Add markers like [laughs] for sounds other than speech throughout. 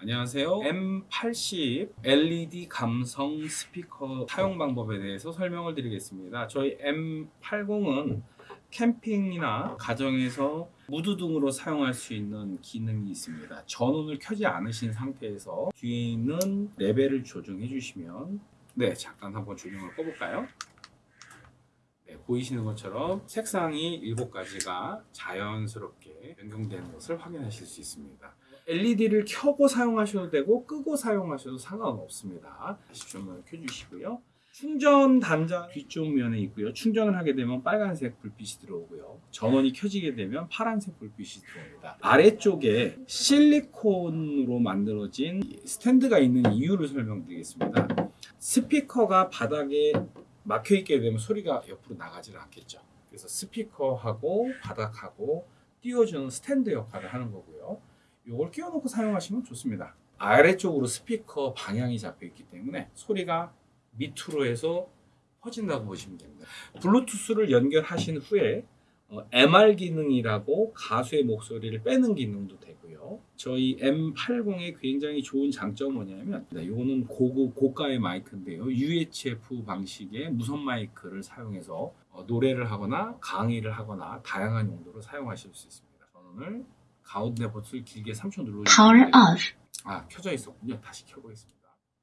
안녕하세요. M80 LED 감성 스피커 사용 방법에 대해서 설명을 드리겠습니다. 저희 M80은 캠핑이나 가정에서 무드등으로 사용할 수 있는 기능이 있습니다. 전원을 켜지 않으신 상태에서 뒤에 있는 레벨을 조정해 주시면 네, 잠깐 한번 조명을 꺼볼까요? 네, 보이시는 것처럼 색상이 7가지가 자연스럽게 변경되는 것을 확인하실 수 있습니다. LED를 켜고 사용하셔도 되고 끄고 사용하셔도 상관없습니다. 다시 조명을 켜주시고요. 충전 단자 뒤쪽 면에 있고요. 충전을 하게 되면 빨간색 불빛이 들어오고요. 전원이 켜지게 되면 파란색 불빛이 들어옵니다. 아래쪽에 실리콘으로 만들어진 스탠드가 있는 이유를 설명드리겠습니다. 스피커가 바닥에 막혀 있게 되면 소리가 옆으로 나가지는 않겠죠. 그래서 스피커하고 바닥하고 띄워주는 스탠드 역할을 하는 거고요. 이걸 끼워놓고 사용하시면 좋습니다. 아래쪽으로 스피커 방향이 잡혀 있기 때문에 소리가 밑으로 해서 퍼진다고 보시면 됩니다. 블루투스를 연결하신 후에 어, MR 기능이라고 가수의 목소리를 빼는 기능도 되고요. 저희 M80의 굉장히 좋은 장점은 뭐냐면 이거는 고급 고가의 마이크인데요. UHF 방식의 무선 마이크를 사용해서 어, 노래를 하거나 강의를 하거나 다양한 용도로 사용하실 수 있습니다. 전원을 가운데 버튼을 길게 3초 Power 눌러주시면 off. 아 켜져 있었군요. 다시 켜보겠습니다.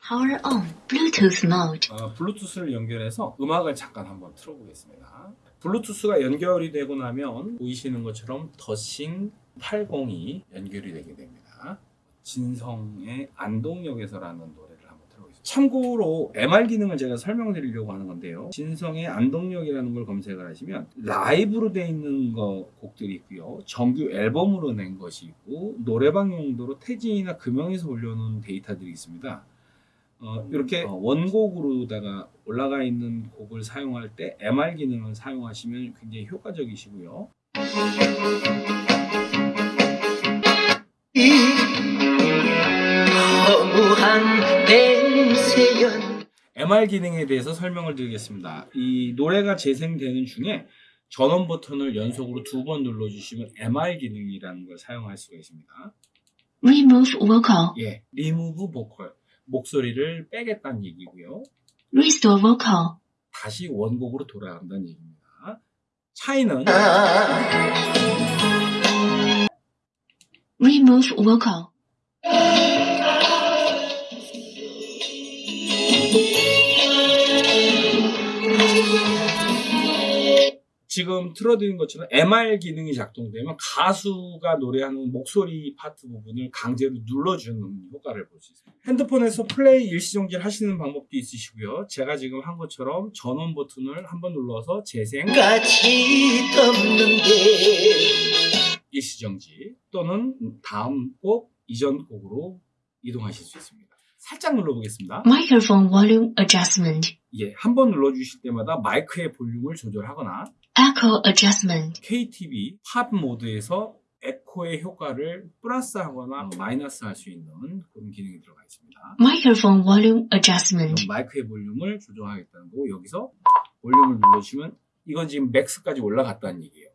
Power on. Bluetooth mode. 어, 블루투스를 연결해서 음악을 잠깐 한번 틀어보겠습니다. 블루투스가 연결이 되고 나면 보이시는 것처럼 더싱 80이 연결이 되게 됩니다. 진성의 안동역에서라는 노래 참고로 MR 기능을 제가 설명드리려고 하는 건데요. 진성의 안동역이라는 걸 검색을 하시면 라이브로 되어 있는 거 곡들이 있고요. 정규 앨범으로 낸 것이 있고 노래방 용도로 태진이나 금영에서 올려놓은 데이터들이 있습니다. 어, 이렇게 어, 원곡으로다가 올라가 있는 곡을 사용할 때 MR 기능을 사용하시면 굉장히 효과적이시고요. MR 기능에 대해서 설명을 드리겠습니다. 이 노래가 재생되는 중에 전원 버튼을 연속으로 두 번 눌러주시면 MR 기능이라는 걸 사용할 수가 있습니다. Remove vocal. 예, 리무브 보컬 목소리를 빼겠다는 얘기고요. Restore vocal. 다시 원곡으로 돌아간다는 얘기입니다. 차이는 Remove vocal. 지금 틀어드린 것처럼 MR 기능이 작동되면 가수가 노래하는 목소리 파트 부분을 강제로 눌러주는 효과를 볼 수 있습니다. 핸드폰에서 플레이 일시정지를 하시는 방법도 있으시고요. 제가 지금 한 것처럼 전원 버튼을 한번 눌러서 재생 같이 덮는데 일시정지 또는 다음 곡 이전 곡으로 이동하실 수 있습니다. 살짝 눌러보겠습니다. Microphone volume adjustment. 예, 한 번 눌러주실 때마다 마이크의 볼륨을 조절하거나 Echo adjustment. KTV 팝 모드에서 에코의 효과를 플러스하거나 마이너스 할 수 있는 그런 기능이 들어가 있습니다. Microphone volume adjustment. 마이크의 볼륨을 조정하겠다는 거고 여기서 볼륨을 눌러주시면 이건 지금 max까지 올라갔다는 얘기예요.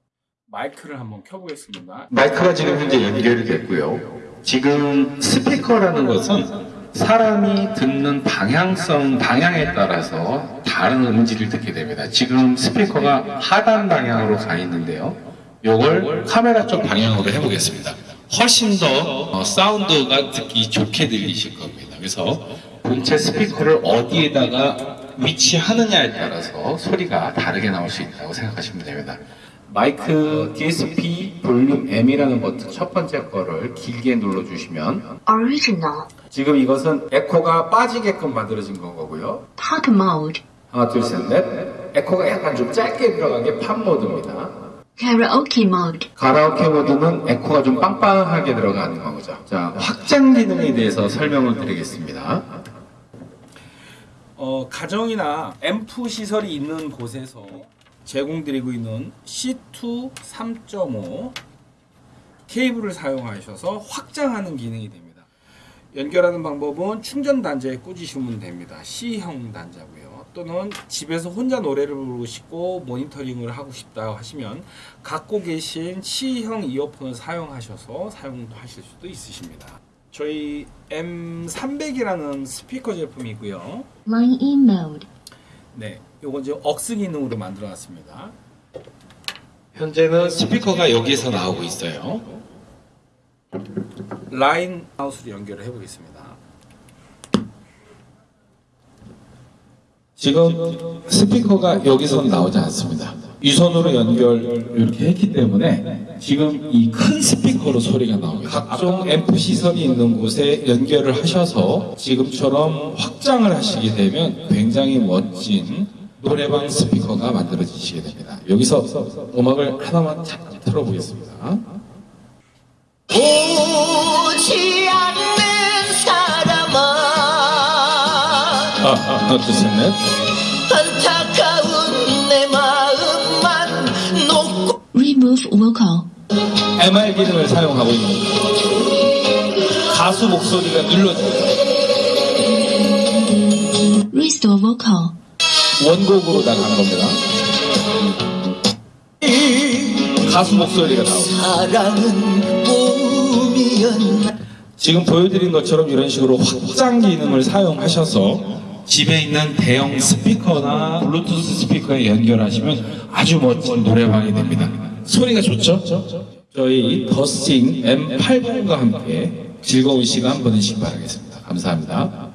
마이크를 한번 켜보겠습니다. 마이크가 지금 현재 연결이 됐고요. 지금 스피커라는 것은 사람이 듣는 방향성, 방향에 따라서 다른 음질을 듣게 됩니다. 지금 스피커가 하단 방향으로 가 있는데요. 요걸 카메라 쪽 방향으로 해보겠습니다. 훨씬 더 어, 사운드가 듣기 좋게 들리실 겁니다. 그래서 본체 스피커를 어디에다가 위치하느냐에 따라서 소리가 다르게 나올 수 있다고 생각하시면 됩니다. 마이크 DSP 볼륨 M이라는 버튼 첫 번째 거를 길게 눌러주시면 Original. 지금 이것은 에코가 빠지게끔 만들어진 건 거고요. Talk mode. 하나, 둘, 셋, 넷. 에코가 약간 좀 짧게 들어간 게 팝 모드입니다. Karaoke mode. 가라오케 모드는 에코가 좀 빵빵하게 들어가는 거죠. 자, 확장 기능에 대해서 설명을 드리겠습니다. 어, 가정이나 앰프 시설이 있는 곳에서 제공드리고 있는 C2 3.5 케이블을 사용하셔서 확장하는 기능이 됩니다. 연결하는 방법은 충전 단자에 꽂으시면 됩니다. C형 단자고요. 또는 집에서 혼자 노래를 부르고 싶고 모니터링을 하고 싶다 하시면 갖고 계신 C형 이어폰을 사용하셔서 사용도 하실 수도 있으십니다. 저희 M300이라는 스피커 제품이고요. Line in mode. 네, 요건 지금 억스 기능으로 만들어놨습니다. 현재는 스피커가 여기에서 나오고 있어요. 라인 하우스로 연결을 해보겠습니다. 지금 스피커가 여기서 나오지 않습니다. 유선으로 연결 이렇게 했기 때문에 지금 이 큰 스피커로 소리가 나옵니다. 각종 앰프 시설이 있는 곳에 연결을 하셔서 지금처럼 확장을 하시게 되면 굉장히 멋진 노래방 스피커가 만들어지시게 됩니다. 여기서 음악을 하나만 잠깐 틀어보겠습니다. 오지 않는 사람아 아, [laughs] 하나, 둘, 셋, 넷. Vocal. MR 기능을 사용하고 있는 겁니다. 가수 목소리가 눌러집니다. Restore vocal. 원곡으로 나간 겁니다. 가수 목소리가 나옵니다. 지금 보여드린 것처럼 이런 식으로 확장 기능을 사용하셔서 집에 있는 대형 스피커나 블루투스 스피커에 연결하시면 아주 멋진 노래방이 됩니다. 소리가 좋죠? 저희 더스팅 M80과 함께 즐거운 시간 보내시기 바라겠습니다. 감사합니다.